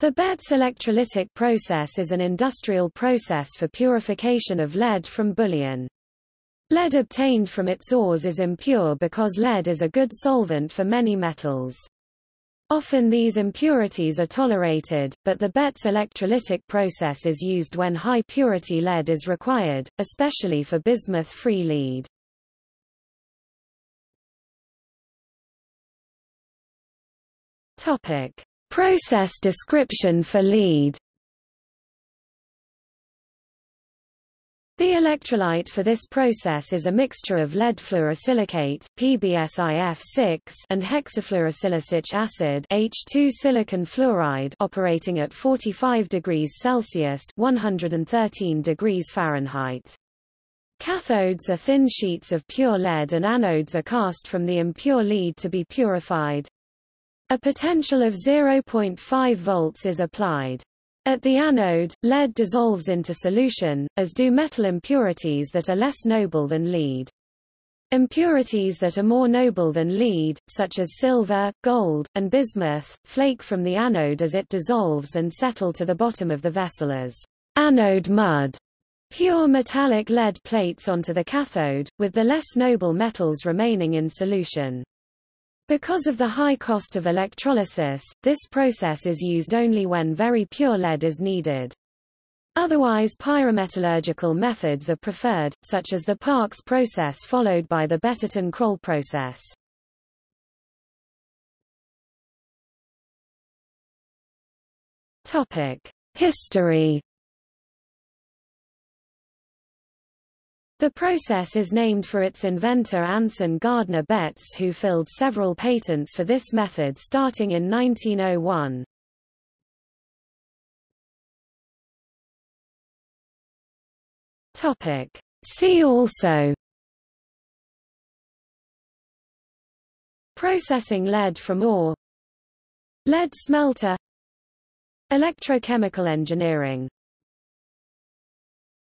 The Betts electrolytic process is an industrial process for purification of lead from bullion. Lead obtained from its ores is impure because lead is a good solvent for many metals. Often these impurities are tolerated, but the Betts electrolytic process is used when high purity lead is required, especially for bismuth-free lead. Topic: Process description for lead The electrolyte for this process is a mixture of lead fluorosilicate PbSiF6 and hexafluorosilicic acid H2 silicon fluoride operating at 45 degrees Celsius 113 degrees Fahrenheit. Cathodes are thin sheets of pure lead and anodes are cast from the impure lead to be purified. A potential of 0.5 volts is applied. At the anode, lead dissolves into solution, as do metal impurities that are less noble than lead. Impurities that are more noble than lead, such as silver, gold, and bismuth, flake from the anode as it dissolves and settle to the bottom of the vessel as anode mud. Pure metallic lead plates onto the cathode, with the less noble metals remaining in solution. Because of the high cost of electrolysis, this process is used only when very pure lead is needed. Otherwise pyrometallurgical methods are preferred, such as the Parkes process followed by the Betterton-Kroll process. History The process is named for its inventor Anson Gardner Betts who filled several patents for this method starting in 1901. Topic. See also Processing lead from ore Lead smelter Electrochemical engineering